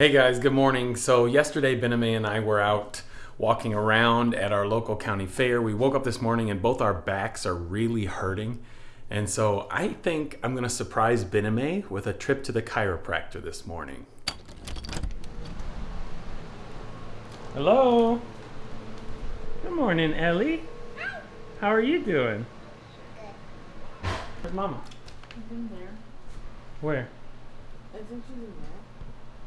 Hey guys, good morning. So yesterday Bename and I were out walking around at our local county fair. We woke up this morning and both our backs are really hurting. And so I think I'm gonna surprise Bename with a trip to the chiropractor this morning. Hello. Good morning, Ellie. How are you doing? Where's mama? She's in there. Where? I think she's in there.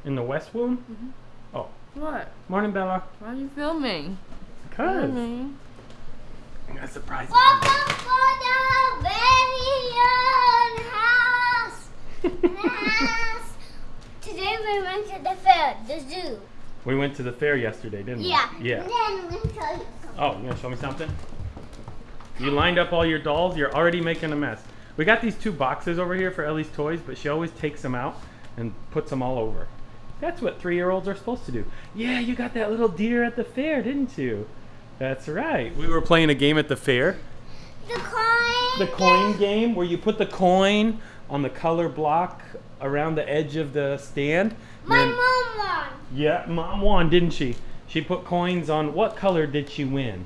In the west womb? Mm-hmm. Oh, What? morning Bella. Why are you filming? Cuz. Filming. I'm gonna surprise mama. Welcome for the very house. house. Today we went to the fair, the zoo. We went to the fair yesterday, didn't Yeah. we? Yeah. Yeah. then I'm tell you something. Oh, you gonna show me something? You lined up all your dolls. You're already making a mess. We got these two boxes over here for Ellie's toys, but she always takes them out and puts them all over. That's what three-year-olds are supposed to do. Yeah, you got that little deer at the fair, didn't you? That's right. We were playing a game at the fair. The coin. The coin game where you put the coin on the color block around the edge of the stand. My Then- mom won. Yeah, mom won, didn't she? She put coins on. What color did she win?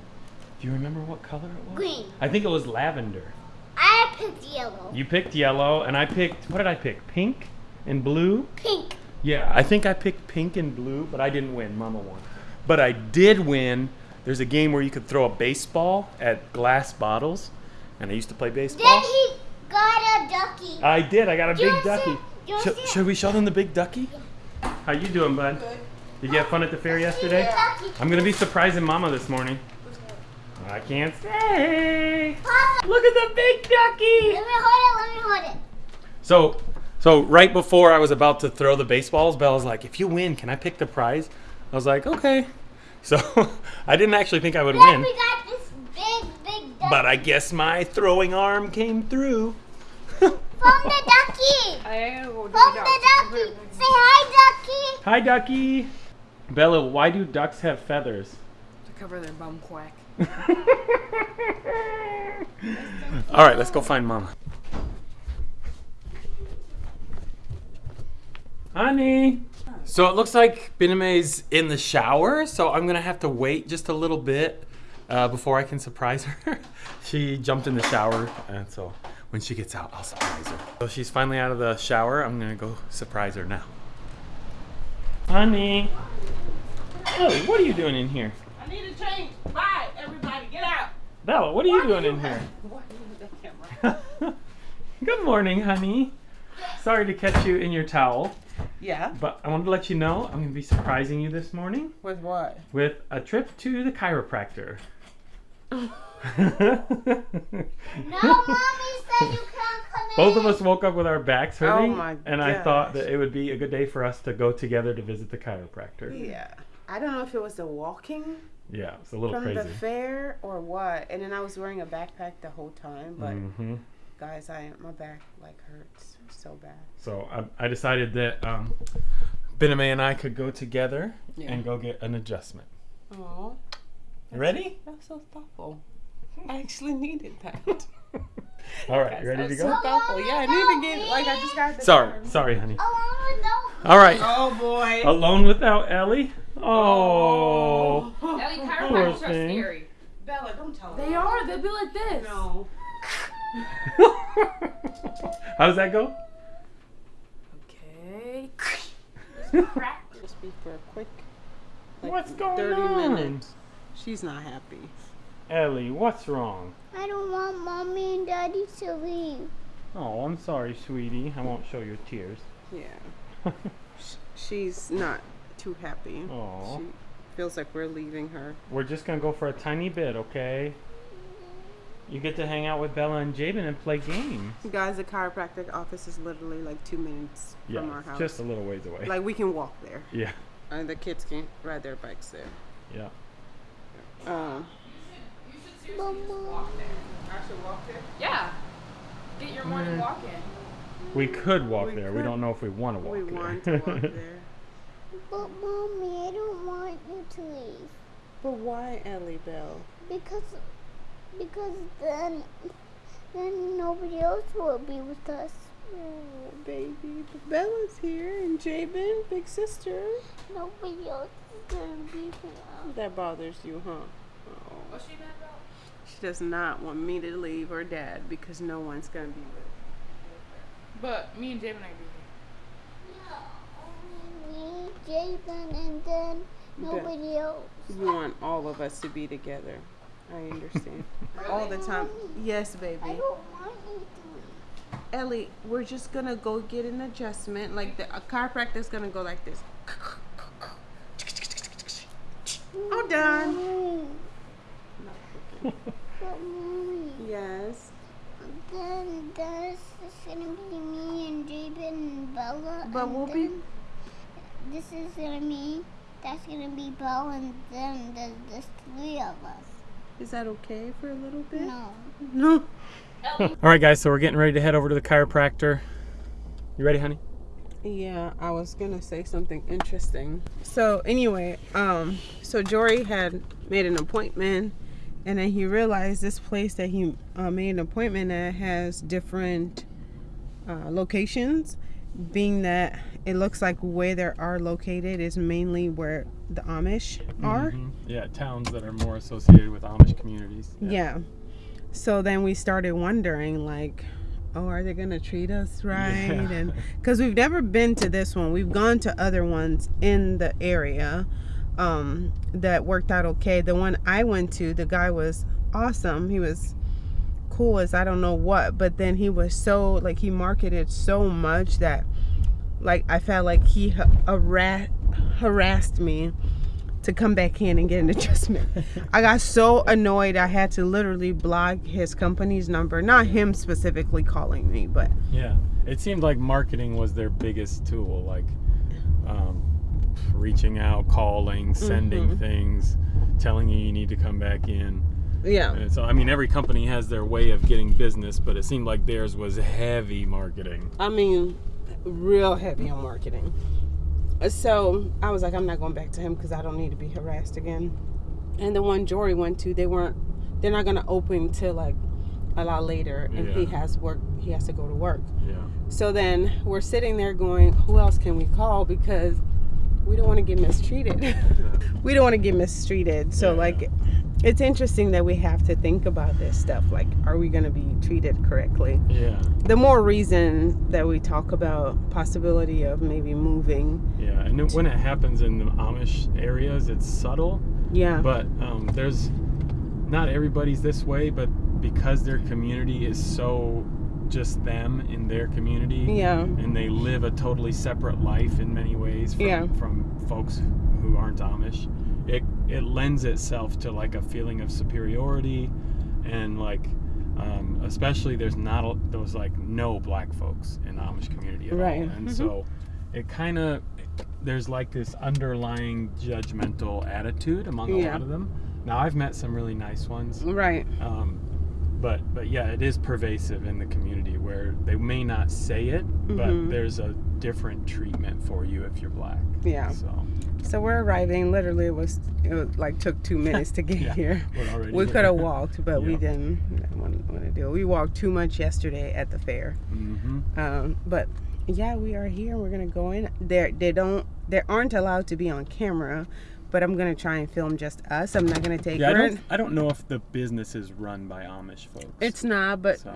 Do you remember what color it was? Green. I think it was lavender. I picked yellow. You picked yellow, and I picked. What did I pick? Pink and blue. Pink. Yeah, I think I picked pink and blue, but I didn't win. Mama won. But I did win. There's a game where you could throw a baseball at glass bottles, and I used to play baseball. Then he got a ducky. I did. I got a You big wanna ducky. see- you Should, it? should we show them the big ducky? How you doing, bud? Good. Did you have fun at the fair yesterday? Ducky. I'm gonna be surprising Mama this morning. I can't say. Papa, Look at the big ducky. let me hold it. Let me hold it. So, so right before I was about to throw the baseballs, Bella's like, "If you win, can I pick the prize?" I was like, "Okay." So, I didn't actually think I would Then win, we got this big, big ducky. but I guess my throwing arm came through. From the ducky. I From the ducky. Say hi, ducky. Hi, ducky. Bella, why do ducks have feathers? To cover their bum quack. All right, let's go find Mama. Honey. So it looks like Bename's in the shower, so I'm gonna have to wait just a little bit uh, before I can surprise her. she jumped in the shower, and so when she gets out, I'll surprise her. So she's finally out of the shower. I'm gonna go surprise her now. Honey. Ellie, what are you doing in here? I need a change. Bye, everybody. Get out. Bella, what are you doing in here? What is the camera? Good morning, honey. Sorry to catch you in your towel, Yeah. but I wanted to let you know I'm going to be surprising you this morning With what? with a trip to the chiropractor. No, mommy said you can't come in. Both of us woke up with our backs hurting, Oh my and I thought that it would be a good day for us to go together to visit the chiropractor. Yeah. I don't know if it was the walking Yeah, it's a little from crazy. the fair or what. And then I was wearing a backpack the whole time. But hmm guys, I my back like hurts so bad. So I, I decided that um, Bename and I could go together Yeah. and go get an adjustment. Oh, You ready? that's so thoughtful. I actually needed that. All right, you ready to go? So thoughtful. Yeah, I need to get like I just got. The Sorry, card. sorry, honey. Oh, no. All right. Oh boy. Alone without Ellie? Oh. Ellie, Poor chiropractors are thing. scary. Bella, don't tell her. They are. They'll be like this. No. How does that go? Okay. Just be for a quick. like, What's going 30 on? minutes. She's not happy. Ellie, what's wrong? I don't want mommy and daddy to leave. Oh, I'm sorry, sweetie. I won't show your tears. Yeah. She's not too happy. Aw. She feels like we're leaving her. We're just gonna go for a tiny bit, okay? You get to hang out with Bella and Jabin and play games. Guys, the chiropractic office is literally like two minutes Yeah, from our it's house. just a little ways away. like we can walk there, yeah, and the kids can ride their bikes there. yeah. Um, Mama. I should walk there. Yeah. Get your morning Mm. walk in. We could walk We there. We don't know if we want to walk we there. want to walk there. But mommy, I don't want you to leave. But why, Ellie Bell? Because, because then, then nobody else will be with us. Oh, baby. But Bella's here and Jabin, big sister. Nobody else is gonna be here. That bothers you, huh? Oh. What's she mad about? She does not want me to leave her dad because no one's gonna be with But me and Javen are No, only me, Jason, and then nobody else. her. You want all of us to be together. I understand. all the time. Yes, I baby. don't want you to. Ellie, we're just gonna go get an adjustment. Like the a chiropractor's gonna go like this. All done. Mommy, but mommy, Yes. then this is gonna be me and Jaden and Bella. But and we'll be- This is gonna be. That's gonna be Bella, and then there's just three of us. Is that okay for a little bit? No. No. All right, guys. So we're getting ready to head over to the chiropractor. You ready, honey? Yeah, I was gonna say something interesting. So anyway, um, so Jory had made an appointment, and then he realized this place that he uh, made an appointment at has different uh, locations. Being that it looks like where they are located is mainly where the Amish are. Mhm. Yeah, towns that are more associated with Amish communities. Yeah. So then we started wondering, like, oh, are they gonna treat us right? Yeah. And because we've never been to this one, we've gone to other ones in the area um, that worked out okay. The one I went to, the guy was awesome. He was cool as I don't know what, but then he was so like he marketed so much that like I felt like he ha- harassed me to come back in and get an adjustment. I got so annoyed I had to literally block his company's number. Not him specifically calling me, but Yeah, it seemed like marketing was their biggest tool, like um, reaching out, calling, sending Mhm. things, telling you you need to come back in. Yeah. And so, I mean, every company has their way of getting business, but it seemed like theirs was heavy marketing. I mean, real heavy on marketing. So I was like, I'm not going back to him because I don't need to be harassed again. And the one Jory went to, they weren't. They're not gonna open till like a lot later, and he has work. He has to go to work. Yeah. So then we're sitting there going, who else can we call because we don't want to get mistreated. we don't want to get mistreated. So Yeah. like it's interesting that we have to think about this stuff like are we going to be treated correctly? Yeah. The more reason that we talk about possibility of maybe moving. Yeah. And then when it happens in the Amish areas, it's subtle, Yeah. but um, there's not everybody's this way, but because their community is so just them in their community, yeah. and they live a totally separate life in many ways from, Yeah. from folks who aren't Amish. It lends itself to like a feeling of superiority, and like um, especially there's not a, those like no black folks in the Amish community at Right. all, and Mhm. so it kind of there's like this underlying judgmental attitude among a Yeah. lot of them. Now I've met some really nice ones, Right. um, but but yeah, it is pervasive in the community where they may not say it, but Mhm. there's a different treatment for you if you're black. Yeah. So So we're arriving. Literally, it was it was like took two minutes to get Yeah, here. We could have walked, but we didn't want to do it. We walked too much yesterday at the fair. hmm Um, but yeah, we are here. We're gonna go in. There, they don't. They aren't allowed to be on camera, but I'm gonna try and film just us. I'm not gonna take. Yeah, I don't, I don't know if the business is run by Amish folks. It's not, but so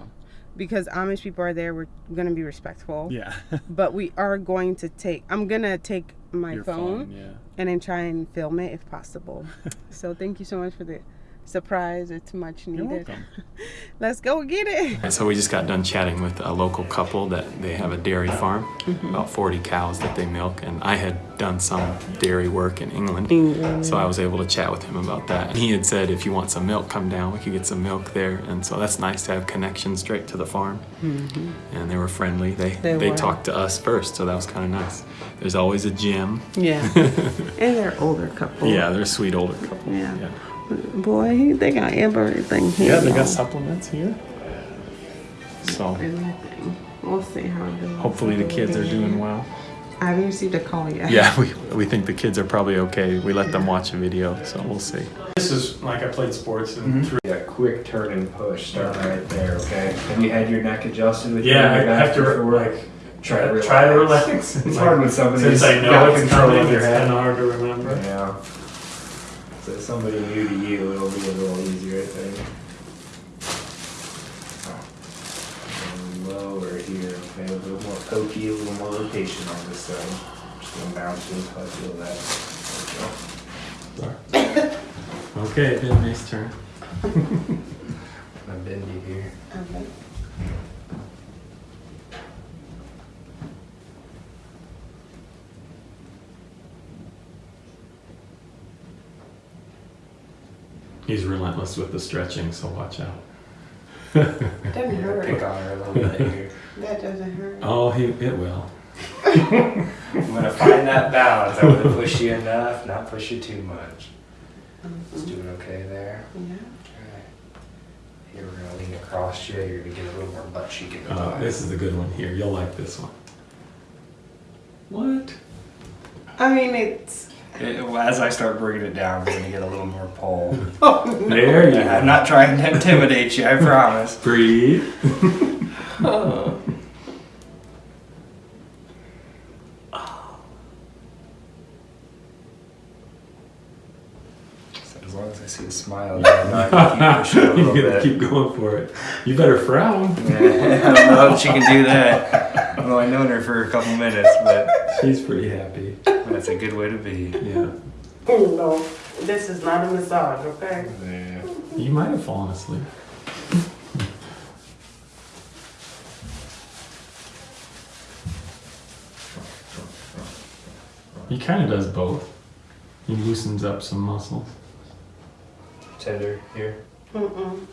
because Amish people are there, we're gonna be respectful. yeah. But we are going to take. I'm gonna take my Your phone, phone, yeah. and then try and film it if possible. so thank you so much for the surprise. It's much You're needed. Let's go get it. And so we just got done chatting with a local couple that they have a dairy farm, mm-hmm. about 40 cows that they milk, and I had done some dairy work in England, so I was able to chat with him about that. And he had said, if you want some milk, come down. We could get some milk there, and so that's nice to have connections straight to the farm. Mm-hmm. And they were friendly. They They they, were. talked to us first, so that was kind of nice. There's always a gym. Yeah, and they're older couple. Yeah, they're a sweet older couple. Yeah. yeah. Boy, they got everything here. Yeah, they got supplements here. So Everything. We'll see how it goes. hopefully the kids are doing well. I haven't received a call yet. Yeah, we, we think the kids are probably okay. We let them watch a video, so we'll see. This is like I played sports and mm-hmm. threw Yeah, quick turn and push, starting right there, okay? Have you had your neck adjusted with Yeah, your I back have to before? like try to relax. try to relax. It's hard when somebody's Since I know got it's control coming, of your it's head. kind of hard to remember. Yeah. So if somebody new to you, it'll be a little easier, I think. And lower here, okay, a little more pokey, a little more rotation on this side. Just gonna bounce until I feel that. There we go. Okay, then nice turn. I'm bendy here. He's relentless with the stretching, so watch out. Doesn't hurt. Pick on her a little bit here. That doesn't hurt. oh, he it will. I'm gonna find that balance. I'm gonna push you enough, not push you too much. Just doing okay there. Yeah. Okay. Here we're gonna lean across you. You're gonna get a little more butt cheek in the Uh, back. this is a good one here. You'll like this one. What? I mean, it's. It- as I start bringing it down, we're gonna get a little more pull. Oh, there you go. I'm not trying to intimidate you. I promise. Breathe. So as long as I see a smile, I know I can keep pushing a little you gotta bit. keep going for it. You better frown. Yeah, I don't know if she can do that. Although I've known her for a couple minutes, but She's pretty happy. That's a good way to be. Yeah. No, this is not a massage, okay? Yeah. You might have fallen asleep. He kind of does both. He loosens up some muscles. Tender here, Mm-mm.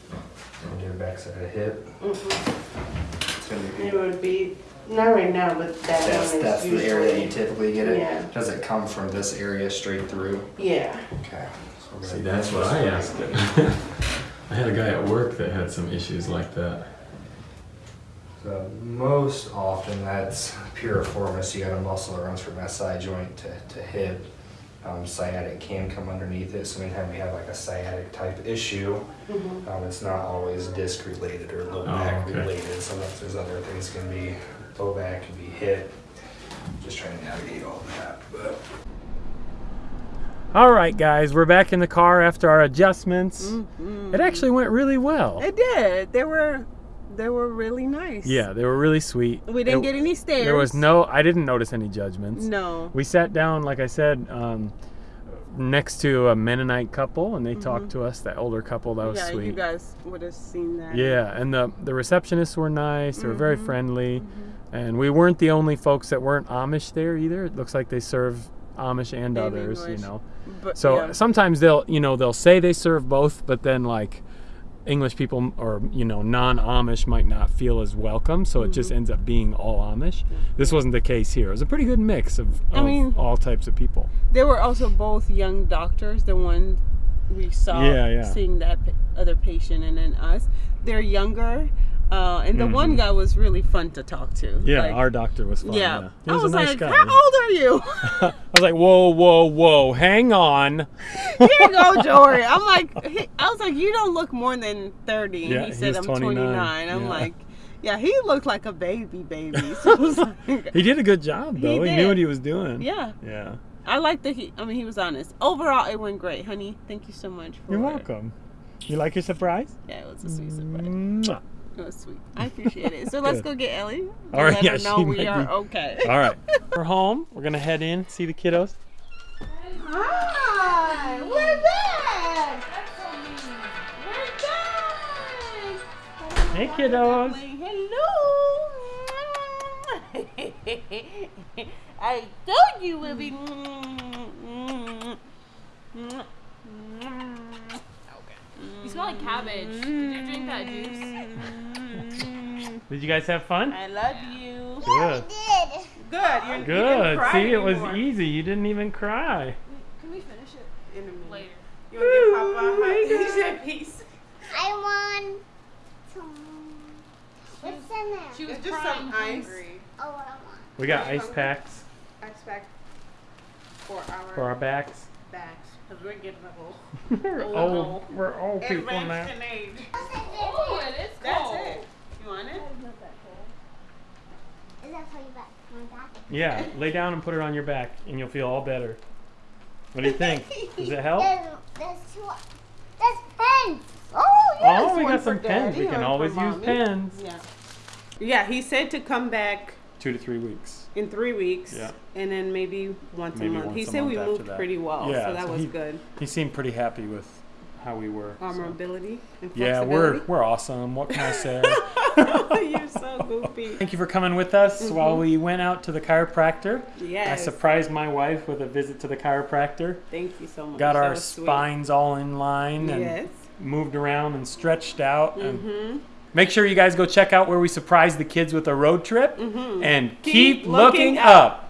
and your backside of the hip. Mm-mm. Tender It would be, not right now, but that That's, one is that's the area that you typically get it? Yeah. Does it come from this area straight through? Yeah. Okay. So we're See, gonna that's what I way. asked. I had a guy at work that had some issues like that. So most often that's piriformis. You got a muscle that runs from SI joint to, to hip. Um, sciatic can come underneath it. So anytime we have like a sciatic type issue, Mhm. um, it's not always disc related or low Oh, back okay. related. Sometimes there's other things can be low back, can be hip. Just trying to navigate all that. But All right, guys, we're back in the car after our adjustments. Mhm. It actually went really well. It did. They were, they were really nice. Yeah, they were really sweet. We didn't It- get any stares. There was no, I didn't notice any judgments. No. We sat down, like I said, um, next to a Mennonite couple, and they talked to us. That older couple, that was Mm-hmm. yeah, sweet. you guys would have seen that. Yeah, and the the receptionists were nice. They were very Mhm. friendly, and we weren't the only folks that weren't Amish there either. It looks like they serve Amish and, And others, English. you know. But, So yeah. sometimes they'll, you know, they'll say they serve both, but then like English people or you know non-Amish might not feel as welcome, so it Mm-hmm. just ends up being all Amish. This wasn't the case here. It was a pretty good mix of, I mean- all types of people. They were also both young doctors. The one we saw Yeah, yeah. seeing that other patient, and then us. They're younger, uh, and the one Mhm. guy was really fun to talk to. Yeah, Like, our doctor was fun. yeah. Yeah, he I was, was a nice like, guy. "How old are you?" I was like, whoa, whoa, whoa, hang on. Here you go, Jory. I'm like, he, I was like, you don't look more than 30. And Yeah, he he said, I'm 29. 29. I'm Yeah. like, yeah, he looked like a baby, baby. So was like, He did a good job though. He, did. knew what he was doing. yeah, Yeah. I like that he. I mean, he was honest. Overall, it went great, honey. Thank you so much. For You're welcome. You like your surprise? Yeah, it was a sweet surprise. Mwah. It was sweet. I appreciate it. So let's Good. go get Ellie. All right, Let yeah, her know we are be- okay. All right. We're home. We're gonna head in, see the kiddos. Hi, we're back. We're back. Hey kiddos. Hello. I told you we'll be. You smell like cabbage. Did you drink that juice? Did you guys have fun? I love you. Good. Did. Good. You're, you Good. didn't cry See, it was easy. You didn't even cry. Can we finish it In a minute. later? You want to get Papa? Hi. Did you said peace? I want some. What's in there? She was just crying some ice. hungry. Oh, what I want. We got Are you ice hungry? packs Expect for our, for our backs. backs because we're getting old. we're Oh, old. We're old people now. Age. Oh, it is That's it. You want it? Is that for you back? My back? Yeah, lay down and put it on your back, and you'll feel all better. What do you think? Does it help? There's, there's two. There's pens. Oh, yeah. Oh, we one got some pens. Daddy, We can always use Mommy. pens. Yeah. Yeah, he said to come back Two to three weeks. in three weeks. Yeah. And then maybe once Maybe a month. once he a said we month after moved that. pretty well, Yeah, so that so was he- good. He seemed pretty happy with how we were. Our so. mobility and Yeah, we're we're awesome. What can I say? You're so goofy. Thank you for coming with us while we went out to the chiropractor. I surprised my wife with a visit to the chiropractor. Thank you so much. Got That our was sweet. spines all in line and Yes. moved around and stretched out. Mm-hmm. make sure you guys go check out where we surprised the kids with a road trip. And keep, Keep looking, looking up.